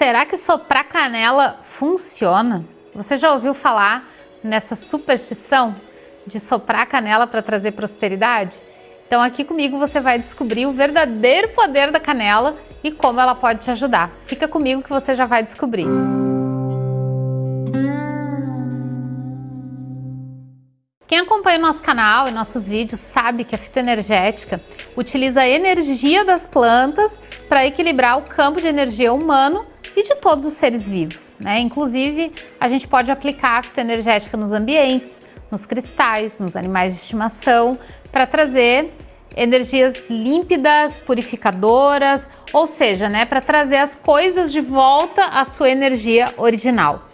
Será que soprar canela funciona? Você já ouviu falar nessa superstição de soprar canela para trazer prosperidade? Então aqui comigo você vai descobrir o verdadeiro poder da canela e como ela pode te ajudar. Fica comigo que você já vai descobrir. Quem acompanha o nosso canal e nossos vídeos sabe que a fitoenergética utiliza a energia das plantas para equilibrar o campo de energia humano e de todos os seres vivos. Né? Inclusive, a gente pode aplicar a fitoenergética nos ambientes, nos cristais, nos animais de estimação, para trazer energias límpidas, purificadoras, ou seja, né, para trazer as coisas de volta à sua energia original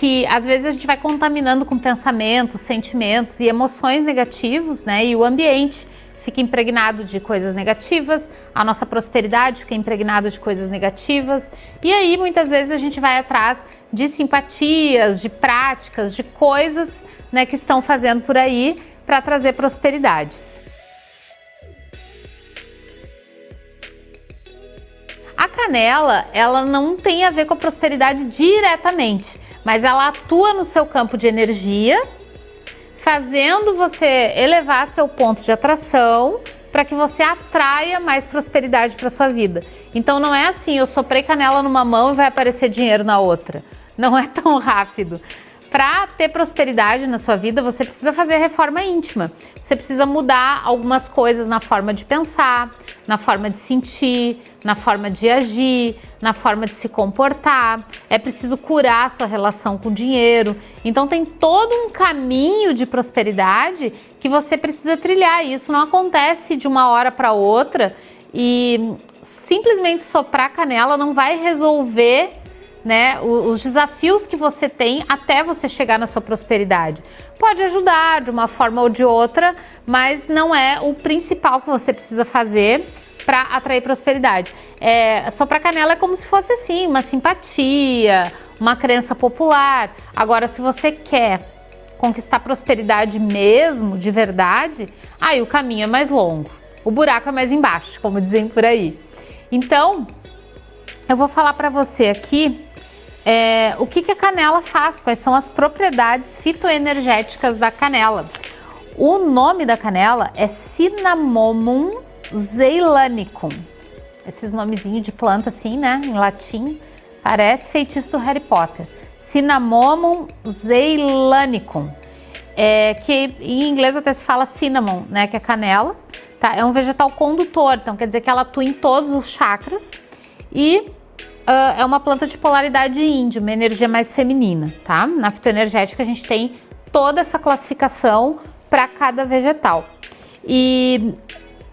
que às vezes a gente vai contaminando com pensamentos, sentimentos e emoções negativos, né? E o ambiente fica impregnado de coisas negativas, a nossa prosperidade fica impregnada de coisas negativas. E aí muitas vezes a gente vai atrás de simpatias, de práticas, de coisas, né, que estão fazendo por aí para trazer prosperidade. A canela, ela não tem a ver com a prosperidade diretamente, mas ela atua no seu campo de energia, fazendo você elevar seu ponto de atração para que você atraia mais prosperidade para sua vida. Então não é assim, eu soprei canela numa mão e vai aparecer dinheiro na outra. Não é tão rápido. Para ter prosperidade na sua vida, você precisa fazer reforma íntima. Você precisa mudar algumas coisas na forma de pensar, na forma de sentir, na forma de agir, na forma de se comportar. É preciso curar a sua relação com o dinheiro. Então tem todo um caminho de prosperidade que você precisa trilhar. Isso não acontece de uma hora para outra e simplesmente soprar canela não vai resolver né, os desafios que você tem até você chegar na sua prosperidade. Pode ajudar de uma forma ou de outra, mas não é o principal que você precisa fazer para atrair prosperidade. É, soprar canela é como se fosse assim, uma simpatia, uma crença popular. Agora, se você quer conquistar prosperidade mesmo, de verdade, aí o caminho é mais longo. O buraco é mais embaixo, como dizem por aí. Então, eu vou falar para você aqui é, o que, que a canela faz, quais são as propriedades fitoenergéticas da canela. O nome da canela é Cinnamomum zeilanicum. Esses nomezinhos de planta assim, né, em latim, parece feitiço do Harry Potter. Cinnamomum zeilanicum, é, que em inglês até se fala cinnamon, né, que é canela. Tá? É um vegetal condutor, então quer dizer que ela atua em todos os chakras e uh, é uma planta de polaridade índio, uma energia mais feminina, tá? Na fitoenergética a gente tem toda essa classificação para cada vegetal. E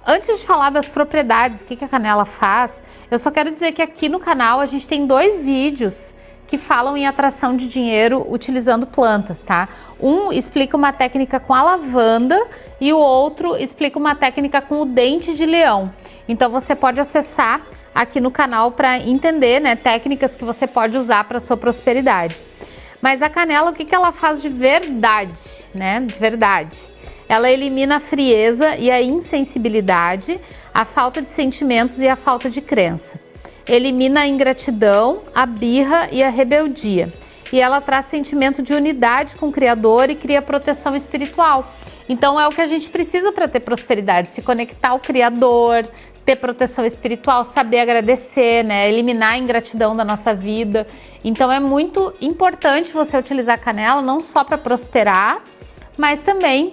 antes de falar das propriedades, o que, que a canela faz, eu só quero dizer que aqui no canal a gente tem dois vídeos que falam em atração de dinheiro utilizando plantas, tá? Um explica uma técnica com a lavanda e o outro explica uma técnica com o dente de leão. Então você pode acessar aqui no canal para entender né, técnicas que você pode usar para sua prosperidade. Mas a canela, o que, que ela faz de verdade, né? De verdade. Ela elimina a frieza e a insensibilidade, a falta de sentimentos e a falta de crença. Elimina a ingratidão, a birra e a rebeldia. E ela traz sentimento de unidade com o Criador e cria proteção espiritual. Então é o que a gente precisa para ter prosperidade, se conectar ao Criador, ter proteção espiritual, saber agradecer, né? Eliminar a ingratidão da nossa vida. Então é muito importante você utilizar a canela não só para prosperar, mas também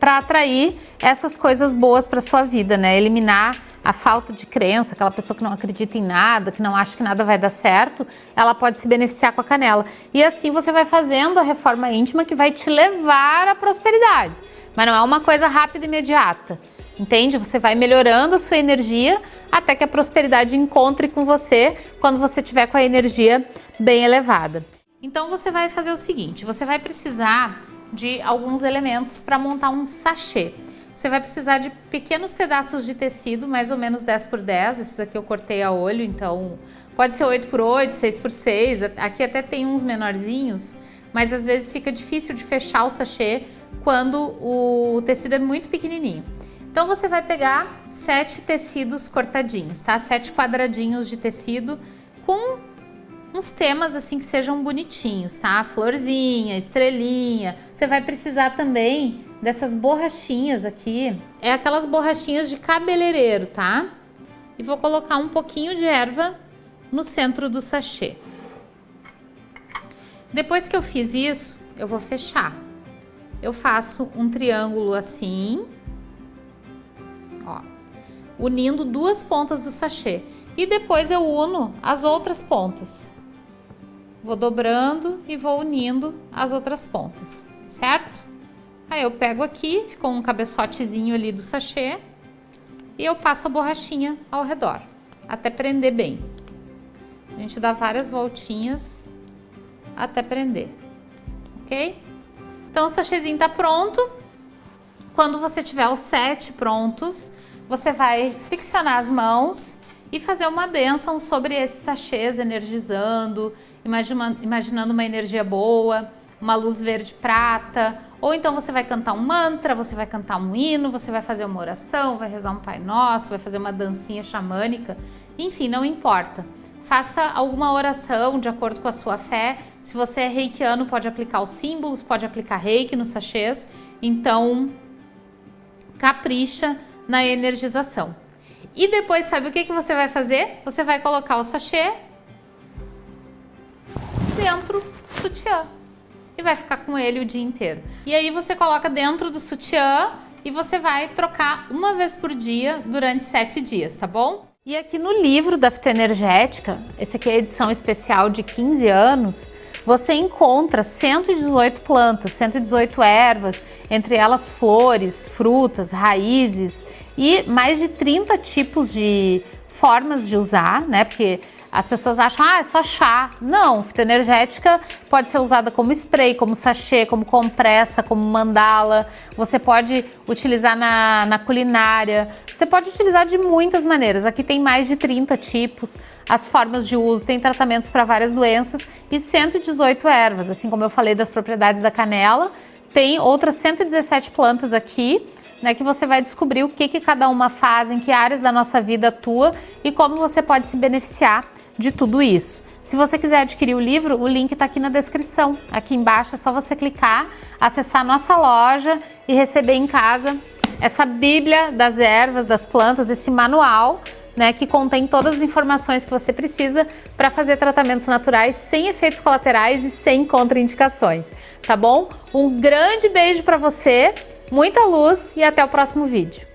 para atrair essas coisas boas para sua vida, né? Eliminar a falta de crença, aquela pessoa que não acredita em nada, que não acha que nada vai dar certo, ela pode se beneficiar com a canela. E assim você vai fazendo a reforma íntima que vai te levar à prosperidade. Mas não é uma coisa rápida e imediata entende? Você vai melhorando a sua energia até que a prosperidade encontre com você quando você tiver com a energia bem elevada. Então você vai fazer o seguinte, você vai precisar de alguns elementos para montar um sachê. Você vai precisar de pequenos pedaços de tecido, mais ou menos 10 por 10, esses aqui eu cortei a olho, então pode ser 8 por 8, 6 por 6, aqui até tem uns menorzinhos, mas às vezes fica difícil de fechar o sachê quando o tecido é muito pequenininho. Então você vai pegar sete tecidos cortadinhos, tá? Sete quadradinhos de tecido com uns temas assim que sejam bonitinhos, tá? Florzinha, estrelinha. Você vai precisar também dessas borrachinhas aqui. É aquelas borrachinhas de cabeleireiro, tá? E vou colocar um pouquinho de erva no centro do sachê. Depois que eu fiz isso, eu vou fechar. Eu faço um triângulo assim, ó, unindo duas pontas do sachê. E depois eu uno as outras pontas. Vou dobrando e vou unindo as outras pontas, certo? Aí eu pego aqui, ficou um cabeçotezinho ali do sachê e eu passo a borrachinha ao redor, até prender bem. A gente dá várias voltinhas até prender, ok? Então o sachêzinho tá pronto. Quando você tiver os sete prontos, você vai friccionar as mãos e fazer uma benção sobre esses sachês, energizando, imaginando uma energia boa, uma luz verde prata, ou então você vai cantar um mantra, você vai cantar um hino, você vai fazer uma oração, vai rezar um Pai Nosso, vai fazer uma dancinha xamânica, enfim, não importa. Faça alguma oração de acordo com a sua fé. Se você é reikiano, pode aplicar os símbolos, pode aplicar reiki nos sachês. Então, capricha na energização. E depois, sabe o que, que você vai fazer? Você vai colocar o sachê dentro do sutiã. E vai ficar com ele o dia inteiro. E aí você coloca dentro do sutiã e você vai trocar uma vez por dia durante sete dias, tá bom? E aqui no livro da fitoenergética, esse aqui é a edição especial de 15 anos, você encontra 118 plantas, 118 ervas, entre elas flores, frutas, raízes e mais de 30 tipos de formas de usar, né? Porque as pessoas acham, ah, é só chá. Não, fitoenergética pode ser usada como spray, como sachê, como compressa, como mandala. Você pode utilizar na, na culinária. Você pode utilizar de muitas maneiras. Aqui tem mais de 30 tipos, as formas de uso, tem tratamentos para várias doenças e 118 ervas. Assim como eu falei das propriedades da canela, tem outras 117 plantas aqui né, que você vai descobrir o que, que cada uma faz, em que áreas da nossa vida atua e como você pode se beneficiar de tudo isso. Se você quiser adquirir o livro, o link está aqui na descrição. Aqui embaixo é só você clicar, acessar nossa loja e receber em casa essa bíblia das ervas, das plantas, esse manual né, que contém todas as informações que você precisa para fazer tratamentos naturais sem efeitos colaterais e sem contraindicações, tá bom? Um grande beijo para você, muita luz e até o próximo vídeo.